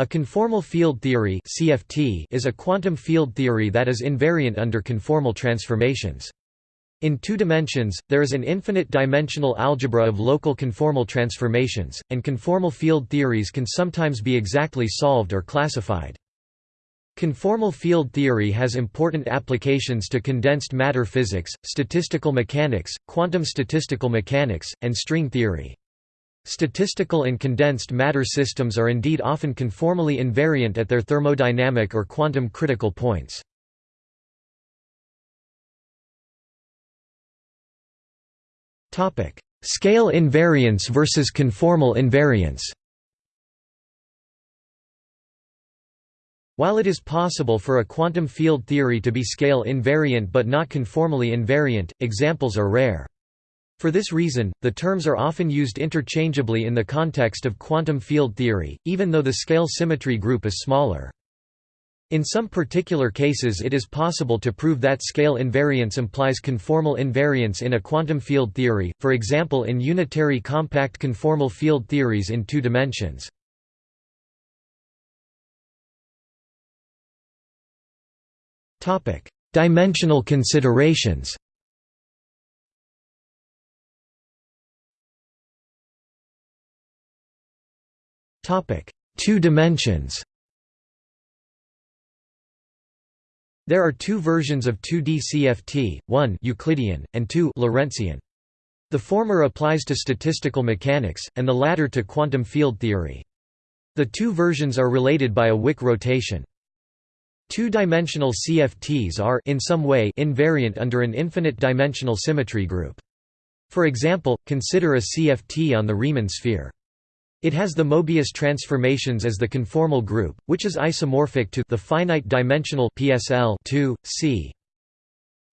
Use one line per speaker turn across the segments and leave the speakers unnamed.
A conformal field theory (CFT) is a quantum field theory that is invariant under conformal transformations. In two dimensions, there is an infinite-dimensional algebra of local conformal transformations, and conformal field theories can sometimes be exactly solved or classified. Conformal field theory has important applications to condensed matter physics, statistical mechanics, quantum statistical mechanics, and string theory. Statistical and condensed matter systems are indeed often conformally invariant at their thermodynamic or quantum critical points. Scale invariance versus conformal invariance While it is possible for a quantum field theory to be scale invariant but not conformally invariant, examples are rare. For this reason, the terms are often used interchangeably in the context of quantum field theory, even though the scale symmetry group is smaller. In some particular cases it is possible to prove that scale invariance implies conformal invariance in a quantum field theory, for example in unitary compact conformal field theories in two dimensions. Dimensional considerations Two dimensions There are two versions of 2D CFT, one Euclidean, and two Lorentzian. The former applies to statistical mechanics, and the latter to quantum field theory. The two versions are related by a Wick rotation. Two-dimensional CFTs are in some way invariant under an infinite-dimensional symmetry group. For example, consider a CFT on the Riemann sphere. It has the Mobius transformations as the conformal group, which is isomorphic to the finite-dimensional PSL 2, C.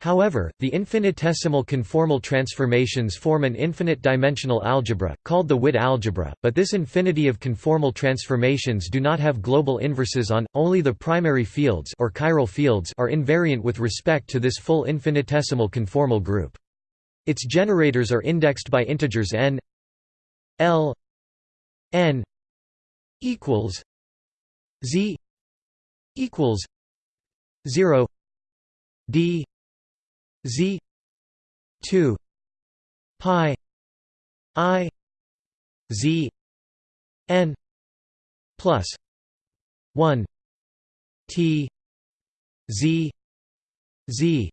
However, the infinitesimal conformal transformations form an infinite-dimensional algebra, called the Witt algebra, but this infinity of conformal transformations do not have global inverses on, only the primary fields or chiral fields are invariant with respect to this full infinitesimal conformal group. Its generators are indexed by integers n l n equals z equals 0 d z 2 pi i z n plus 1 t z z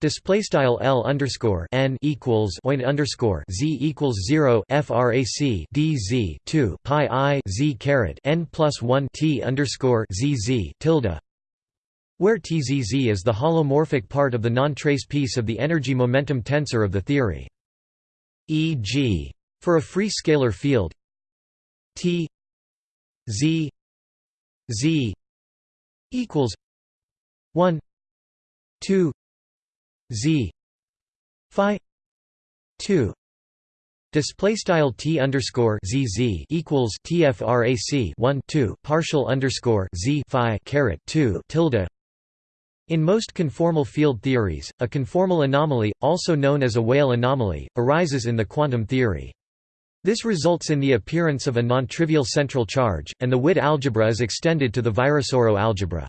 Display style L underscore N equals oin underscore Z equals zero FRAC DZ two Pi I Z caret N plus one T underscore ZZ tilde where TZZ is the holomorphic part of the non-trace piece of the energy momentum tensor of the theory. E.g. for a free scalar field T Z Z equals 1 2 z phi 2 Display style t underscore zz equals tfrac 1 2 partial underscore z phi caret 2 tilde. In most conformal field theories, a conformal anomaly, also known as a Weyl anomaly, arises in the quantum theory. This results in the appearance of a non-trivial central charge, and the Witt algebra is extended to the Virasoro algebra.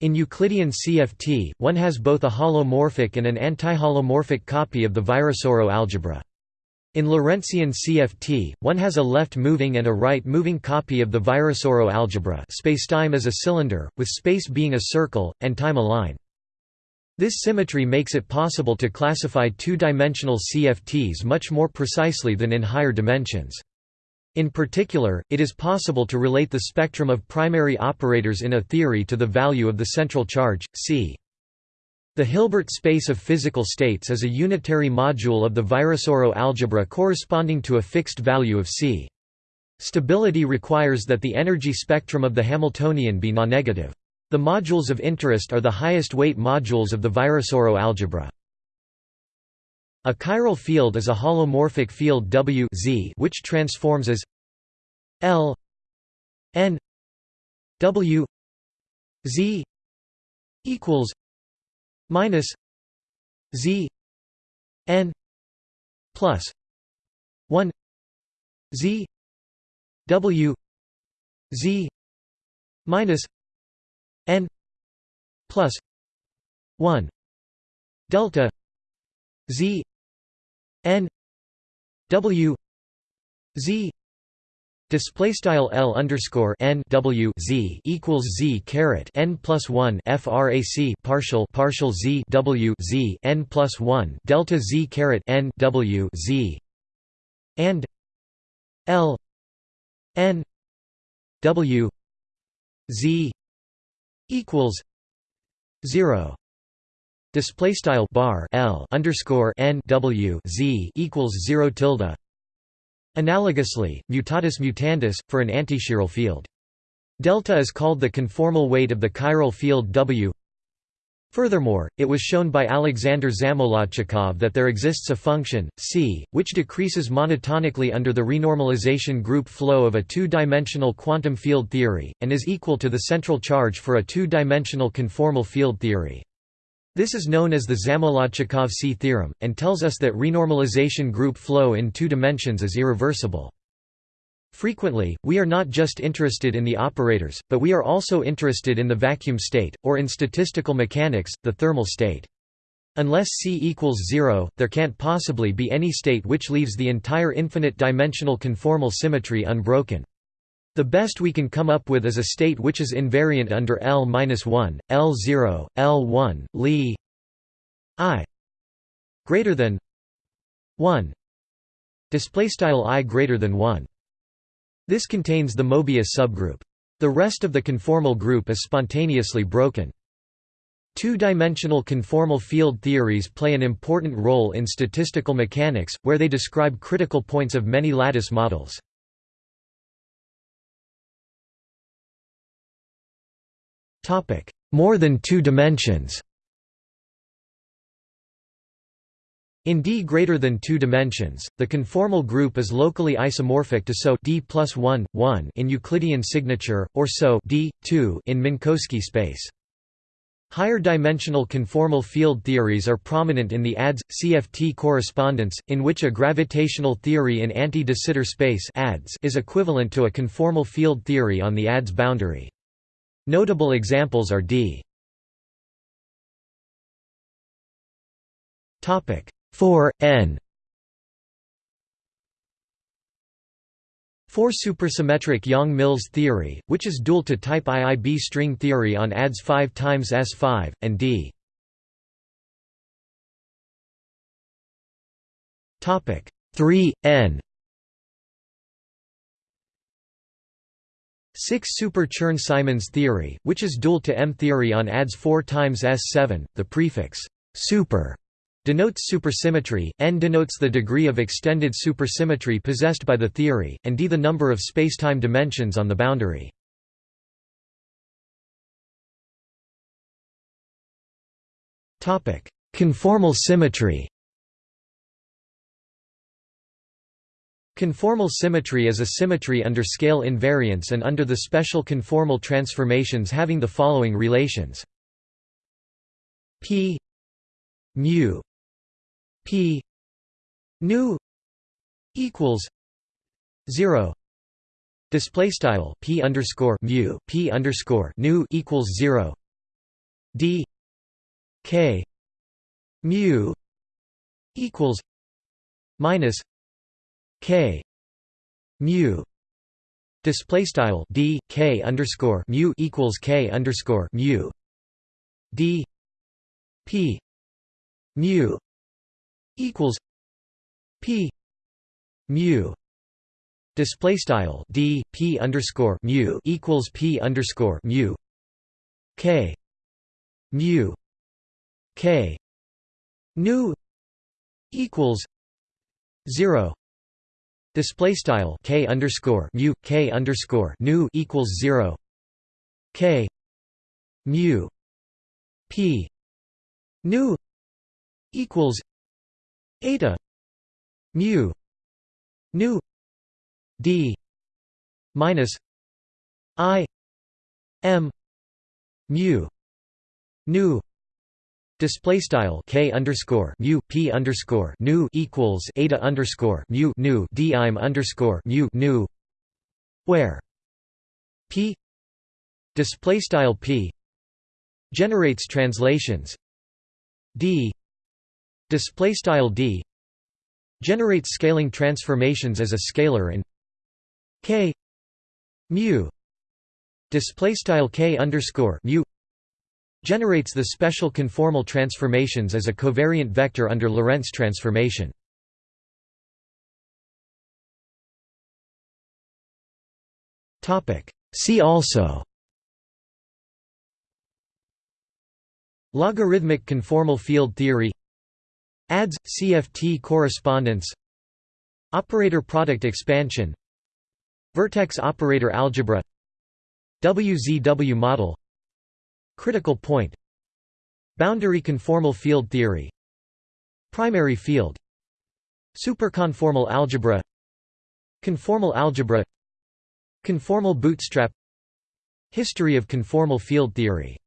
In Euclidean CFT, one has both a holomorphic and an antiholomorphic copy of the Virasoro algebra. In Lorentzian CFT, one has a left-moving and a right-moving copy of the Virasoro algebra spacetime is a cylinder, with space being a circle, and time a line. This symmetry makes it possible to classify two-dimensional CFTs much more precisely than in higher dimensions. In particular, it is possible to relate the spectrum of primary operators in a theory to the value of the central charge, c. The Hilbert space of physical states is a unitary module of the Virasoro algebra corresponding to a fixed value of c. Stability requires that the energy spectrum of the Hamiltonian be non-negative. The modules of interest are the highest weight modules of the Virasoro algebra. A chiral field is a holomorphic field W z which transforms as L n W z equals minus z n plus 1 z W z minus n plus 1 delta z n w z Display style L underscore N W Z equals Z caret N plus one FRAC partial partial Z W Z N plus one Delta Z caret N W Z and L N W Z equals zero Display style bar L underscore N W Z equals zero tilde Analogously, mutatis mutandis, for an antichiral field. Delta is called the conformal weight of the chiral field W. Furthermore, it was shown by Alexander Zamolodchikov that there exists a function, c, which decreases monotonically under the renormalization group flow of a two-dimensional quantum field theory, and is equal to the central charge for a two-dimensional conformal field theory. This is known as the Zamolodchikov C theorem, and tells us that renormalization group flow in two dimensions is irreversible. Frequently, we are not just interested in the operators, but we are also interested in the vacuum state, or in statistical mechanics, the thermal state. Unless C equals zero, there can't possibly be any state which leaves the entire infinite-dimensional conformal symmetry unbroken. The best we can come up with is a state which is invariant under L-1, L0, L1, Li i greater than 1 display style i greater than 1 this contains the Mobius subgroup. The rest of the conformal group is spontaneously broken. Two-dimensional conformal field theories play an important role in statistical mechanics, where they describe critical points of many lattice models. More than two dimensions In D greater than two dimensions, the conformal group is locally isomorphic to SO D plus 1, 1 in Euclidean signature, or SO D, 2 in Minkowski space. Higher dimensional conformal field theories are prominent in the ADS CFT correspondence, in which a gravitational theory in anti-de Sitter space is equivalent to a conformal field theory on the ADS boundary. Notable examples are d. Topic 4 n 4 supersymmetric Yang-Mills theory, which is dual to type IIB string theory on ADS 5 times S5, and D. Topic 3 n 6 Super Chern-Simons theory, which is dual to M theory on ADS 4 times S7. The prefix super denotes supersymmetry, n denotes the degree of extended supersymmetry possessed by the theory, and d the number of spacetime dimensions on the boundary. Conformal symmetry Conformal symmetry is a symmetry under scale invariance and under the special conformal transformations having the following relations. P mu p nu equals 0 display style p underscore mu p underscore nu equals 0 d k mu equals minus k. Mu. Display style d k underscore mu equals k underscore mu. D. P. Mu equals p. Mu. Display style d p underscore mu equals p underscore mu. K. Mu. K. Nu equals zero Display style k underscore mu k underscore nu equals zero. K mu p nu equals eta mu nu d minus i m mu nu Display style k underscore mu p underscore nu equals eta underscore mu nu d im underscore mu nu where p display style p generates translations d display style d generates scaling transformations as a scalar and k mu display style k underscore mu generates the special conformal transformations as a covariant vector under Lorentz transformation. See also Logarithmic conformal field theory ADS CFT correspondence Operator product expansion Vertex operator algebra WZW model Critical point. Boundary conformal field theory. Primary field. Superconformal algebra. Conformal algebra. Conformal bootstrap. History of conformal field theory